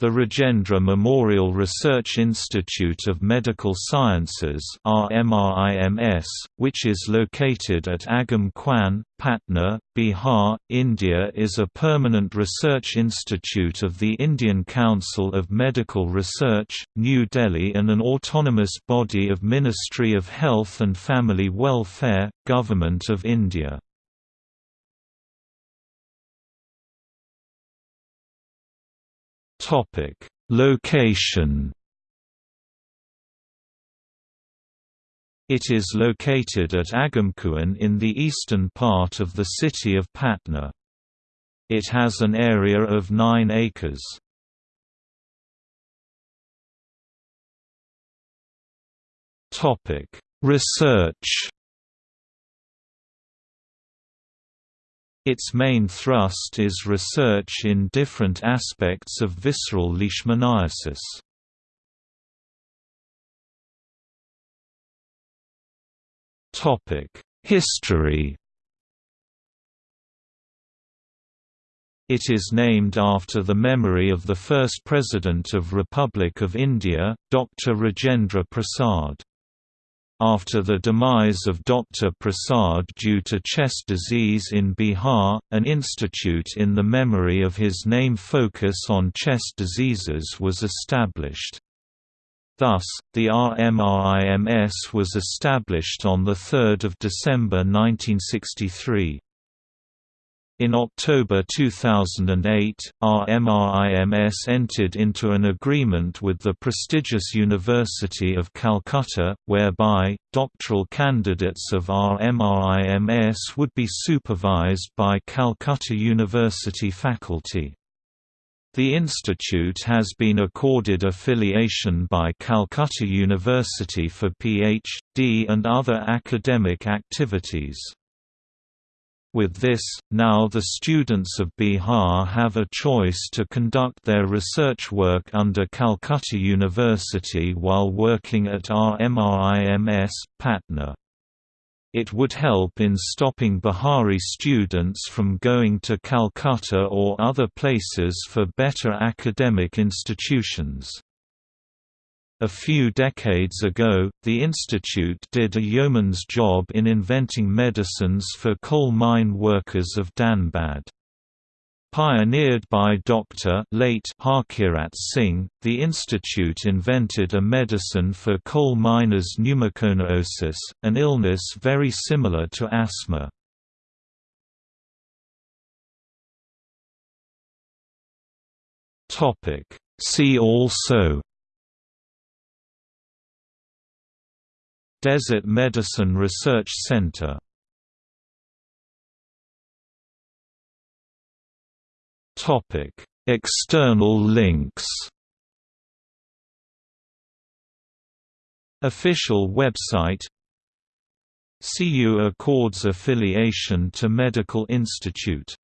The Rajendra Memorial Research Institute of Medical Sciences which is located at Agam Kuan, Patna, Bihar, India is a permanent research institute of the Indian Council of Medical Research, New Delhi and an autonomous body of Ministry of Health and Family Welfare, Government of India. Topic: Location. It is located at Agamkuan in the eastern part of the city of Patna. It has an area of 9 acres. Topic: Research Its main thrust is research in different aspects of visceral leishmaniasis. History It is named after the memory of the first President of Republic of India, Dr. Rajendra Prasad. After the demise of Dr. Prasad due to chest disease in Bihar, an institute in the memory of his name focus on chest diseases was established. Thus, the RMRIMS was established on 3 December 1963. In October 2008, RMRIMS entered into an agreement with the prestigious University of Calcutta, whereby, doctoral candidates of RMRIMS would be supervised by Calcutta University faculty. The institute has been accorded affiliation by Calcutta University for Ph.D. and other academic activities. With this, now the students of Bihar have a choice to conduct their research work under Calcutta University while working at RMRIMS, Patna. It would help in stopping Bihari students from going to Calcutta or other places for better academic institutions. A few decades ago, the institute did a yeoman's job in inventing medicines for coal mine workers of Dhanbad. Pioneered by Dr. late Harkirat Singh, the institute invented a medicine for coal miners' pneumoconiosis, an illness very similar to asthma. See also Desert Medicine Research Center. External links. Official website. CU Accords affiliation to Medical Institute